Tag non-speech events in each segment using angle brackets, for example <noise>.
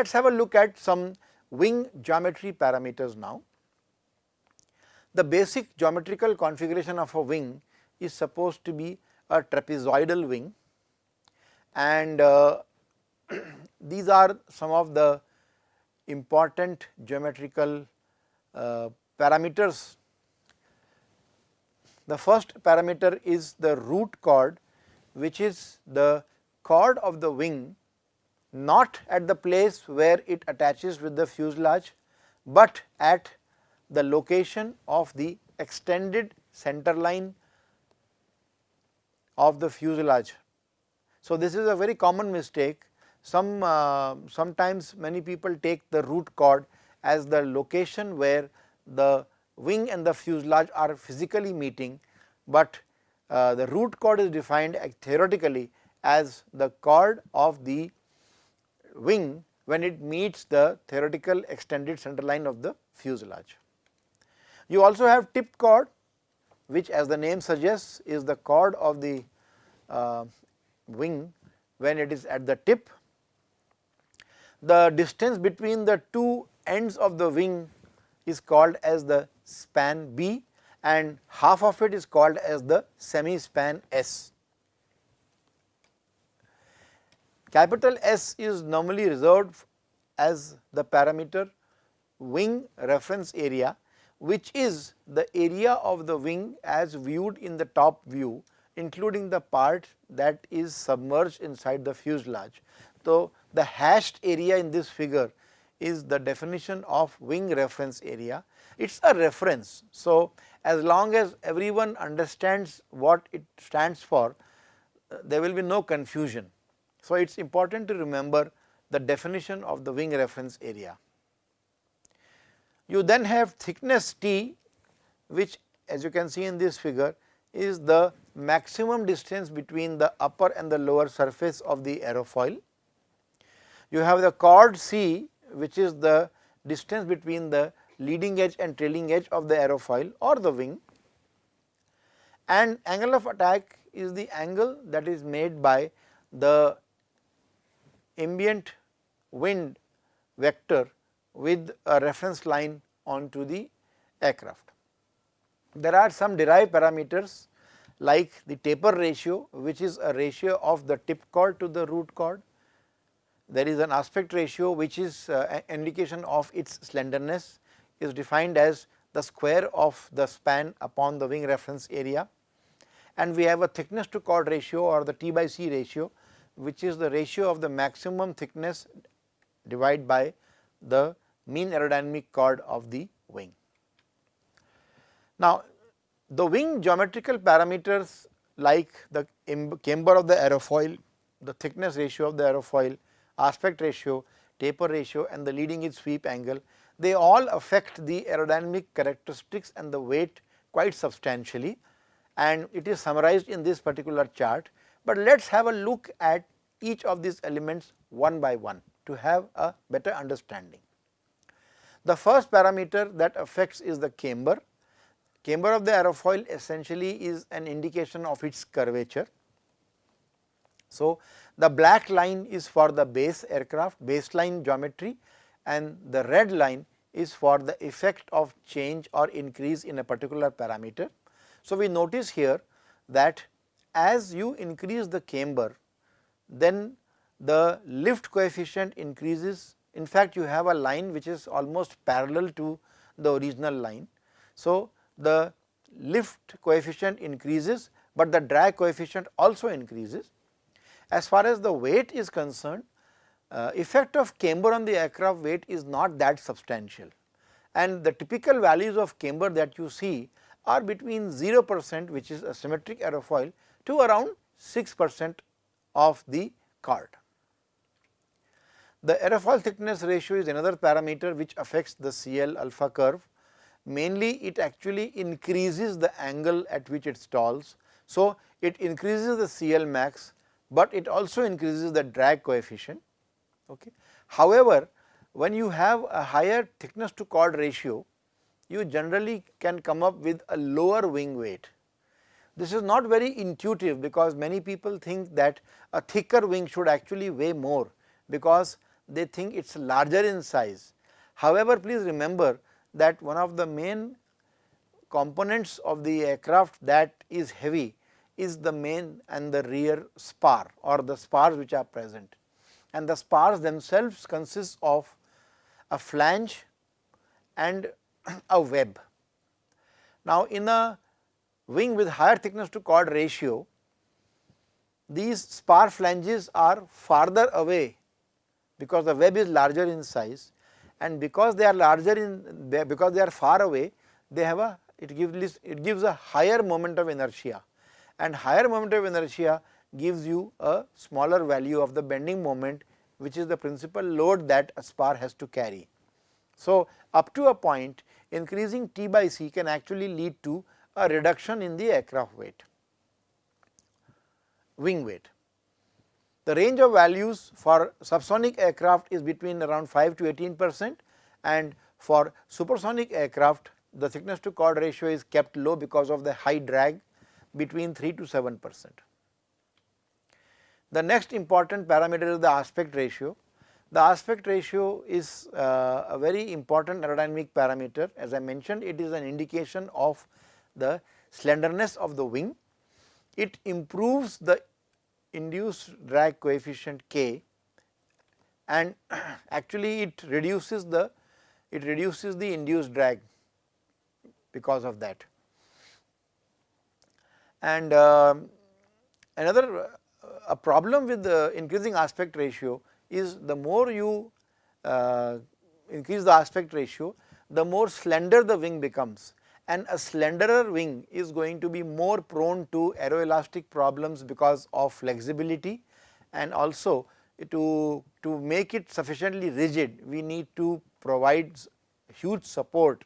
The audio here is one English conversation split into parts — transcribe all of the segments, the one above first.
Let us have a look at some wing geometry parameters now. The basic geometrical configuration of a wing is supposed to be a trapezoidal wing and uh, <clears throat> these are some of the important geometrical uh, parameters. The first parameter is the root chord which is the chord of the wing not at the place where it attaches with the fuselage, but at the location of the extended center line of the fuselage. So, this is a very common mistake some uh, sometimes many people take the root chord as the location where the wing and the fuselage are physically meeting, but uh, the root chord is defined theoretically as the chord of the wing when it meets the theoretical extended center line of the fuselage. You also have tip chord which as the name suggests is the chord of the uh, wing when it is at the tip the distance between the two ends of the wing is called as the span B and half of it is called as the semi span S. Capital S is normally reserved as the parameter wing reference area which is the area of the wing as viewed in the top view including the part that is submerged inside the fuselage. So, the hashed area in this figure is the definition of wing reference area. It is a reference. So, as long as everyone understands what it stands for, uh, there will be no confusion. So, it is important to remember the definition of the wing reference area. You then have thickness T which as you can see in this figure is the maximum distance between the upper and the lower surface of the aerofoil you have the chord C which is the distance between the leading edge and trailing edge of the aerofoil or the wing and angle of attack is the angle that is made by the ambient wind vector with a reference line onto the aircraft. There are some derived parameters like the taper ratio which is a ratio of the tip chord to the root chord there is an aspect ratio which is uh, indication of its slenderness is defined as the square of the span upon the wing reference area and we have a thickness to chord ratio or the T by C ratio which is the ratio of the maximum thickness divided by the mean aerodynamic chord of the wing. Now, the wing geometrical parameters like the camber of the aerofoil, the thickness ratio of the aerofoil, aspect ratio, taper ratio and the leading edge sweep angle, they all affect the aerodynamic characteristics and the weight quite substantially and it is summarized in this particular chart. But let us have a look at each of these elements one by one to have a better understanding. The first parameter that affects is the camber. Camber of the aerofoil essentially is an indication of its curvature. So, the black line is for the base aircraft baseline geometry and the red line is for the effect of change or increase in a particular parameter. So, we notice here that as you increase the camber then the lift coefficient increases. In fact you have a line which is almost parallel to the original line. So, the lift coefficient increases, but the drag coefficient also increases. As far as the weight is concerned, uh, effect of camber on the aircraft weight is not that substantial. And the typical values of camber that you see are between 0 percent which is a symmetric aerofoil to around 6 percent of the chord. The aerofoil thickness ratio is another parameter which affects the CL alpha curve. Mainly it actually increases the angle at which it stalls. So, it increases the CL max but it also increases the drag coefficient. Okay. However, when you have a higher thickness to chord ratio, you generally can come up with a lower wing weight. This is not very intuitive because many people think that a thicker wing should actually weigh more because they think it is larger in size. However, please remember that one of the main components of the aircraft that is heavy is the main and the rear spar or the spars which are present and the spars themselves consist of a flange and <clears throat> a web. Now, in a wing with higher thickness to chord ratio, these spar flanges are farther away because the web is larger in size and because they are larger in because they are far away they have a it gives it gives a higher moment of inertia and higher moment of inertia gives you a smaller value of the bending moment which is the principal load that a spar has to carry. So, up to a point increasing T by C can actually lead to a reduction in the aircraft weight, wing weight. The range of values for subsonic aircraft is between around 5 to 18 percent and for supersonic aircraft the thickness to chord ratio is kept low because of the high drag between 3 to 7 percent. The next important parameter is the aspect ratio. The aspect ratio is uh, a very important aerodynamic parameter as I mentioned it is an indication of the slenderness of the wing. It improves the induced drag coefficient k and <clears throat> actually it reduces the it reduces the induced drag because of that. And uh, another uh, a problem with the increasing aspect ratio is the more you uh, increase the aspect ratio, the more slender the wing becomes and a slenderer wing is going to be more prone to aeroelastic problems because of flexibility and also to, to make it sufficiently rigid we need to provide huge support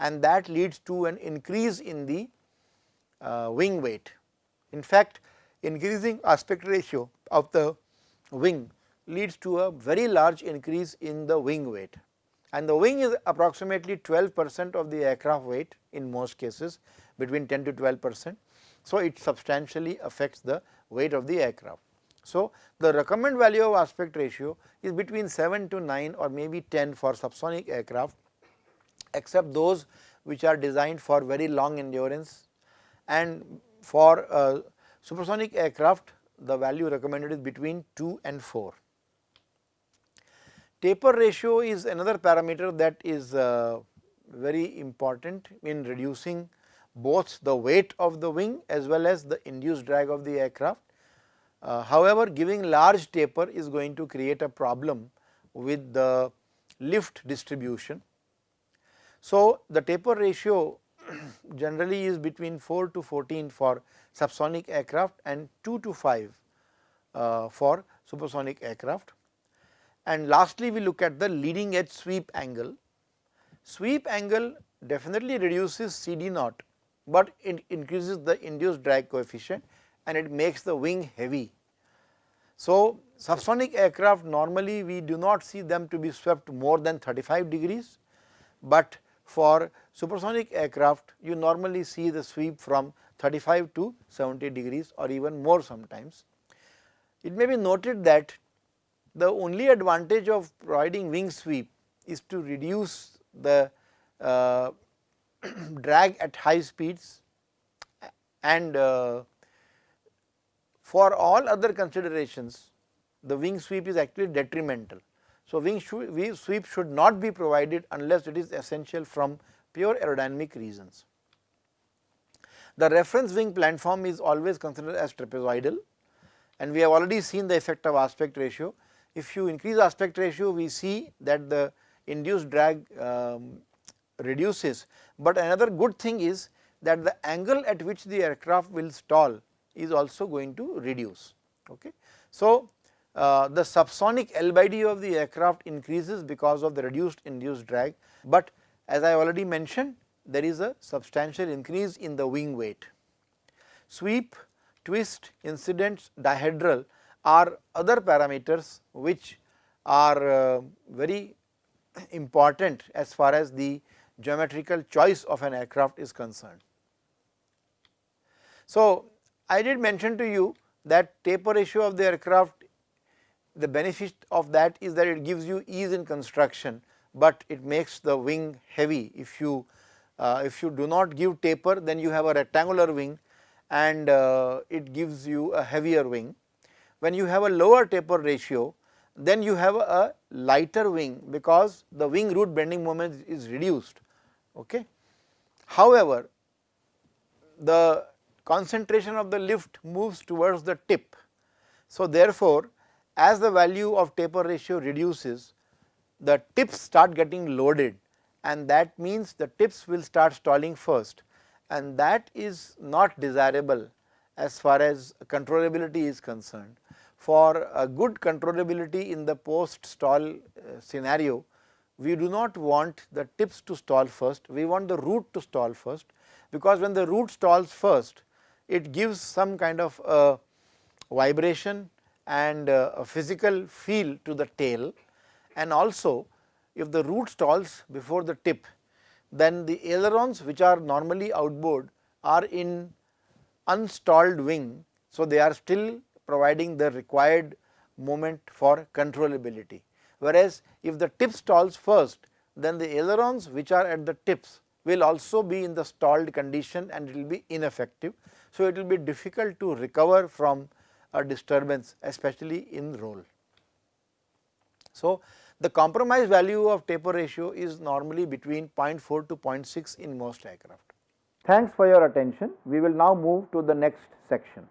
and that leads to an increase in the uh, wing weight. In fact, increasing aspect ratio of the wing leads to a very large increase in the wing weight and the wing is approximately 12 percent of the aircraft weight in most cases between 10 to 12 percent. So, it substantially affects the weight of the aircraft. So, the recommended value of aspect ratio is between 7 to 9 or maybe 10 for subsonic aircraft except those which are designed for very long endurance and for uh, supersonic aircraft the value recommended is between 2 and 4. Taper ratio is another parameter that is uh, very important in reducing both the weight of the wing as well as the induced drag of the aircraft. Uh, however, giving large taper is going to create a problem with the lift distribution so, the taper ratio <clears throat> generally is between 4 to 14 for subsonic aircraft and 2 to 5 uh, for supersonic aircraft. And lastly, we look at the leading edge sweep angle. Sweep angle definitely reduces CD naught, but it increases the induced drag coefficient and it makes the wing heavy. So, subsonic aircraft normally we do not see them to be swept more than 35 degrees, but for supersonic aircraft you normally see the sweep from 35 to 70 degrees or even more sometimes. It may be noted that the only advantage of providing wing sweep is to reduce the uh, <clears throat> drag at high speeds and uh, for all other considerations the wing sweep is actually detrimental. So, wing sweep should not be provided unless it is essential from pure aerodynamic reasons. The reference wing platform is always considered as trapezoidal and we have already seen the effect of aspect ratio. If you increase aspect ratio we see that the induced drag um, reduces, but another good thing is that the angle at which the aircraft will stall is also going to reduce. Okay. So, uh, the subsonic L by D of the aircraft increases because of the reduced induced drag, but as I already mentioned there is a substantial increase in the wing weight. Sweep, twist, incidence, dihedral are other parameters which are uh, very important as far as the geometrical choice of an aircraft is concerned. So, I did mention to you that taper ratio of the aircraft the benefit of that is that it gives you ease in construction, but it makes the wing heavy. If you uh, if you do not give taper then you have a rectangular wing and uh, it gives you a heavier wing. When you have a lower taper ratio then you have a lighter wing because the wing root bending moment is reduced. Okay. However, the concentration of the lift moves towards the tip. So, therefore, as the value of taper ratio reduces, the tips start getting loaded and that means the tips will start stalling first and that is not desirable as far as controllability is concerned. For a good controllability in the post stall uh, scenario, we do not want the tips to stall first, we want the root to stall first because when the root stalls first, it gives some kind of a vibration and a physical feel to the tail and also if the root stalls before the tip then the ailerons which are normally outboard are in unstalled wing. So, they are still providing the required moment for controllability. Whereas, if the tip stalls first then the ailerons which are at the tips will also be in the stalled condition and it will be ineffective. So, it will be difficult to recover from a disturbance especially in roll. So, the compromise value of taper ratio is normally between 0.4 to 0.6 in most aircraft. Thanks for your attention. We will now move to the next section.